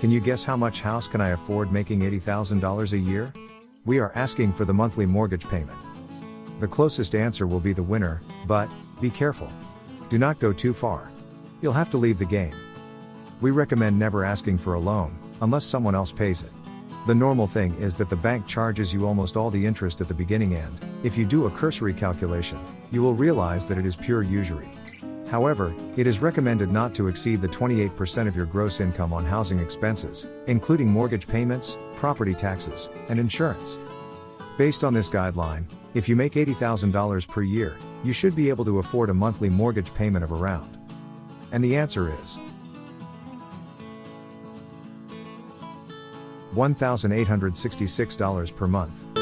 Can you guess how much house can I afford making $80,000 a year? We are asking for the monthly mortgage payment. The closest answer will be the winner, but, be careful. Do not go too far. You'll have to leave the game. We recommend never asking for a loan, unless someone else pays it. The normal thing is that the bank charges you almost all the interest at the beginning and, if you do a cursory calculation, you will realize that it is pure usury. However, it is recommended not to exceed the 28% of your gross income on housing expenses, including mortgage payments, property taxes, and insurance. Based on this guideline, if you make $80,000 per year, you should be able to afford a monthly mortgage payment of around. And the answer is $1,866 per month.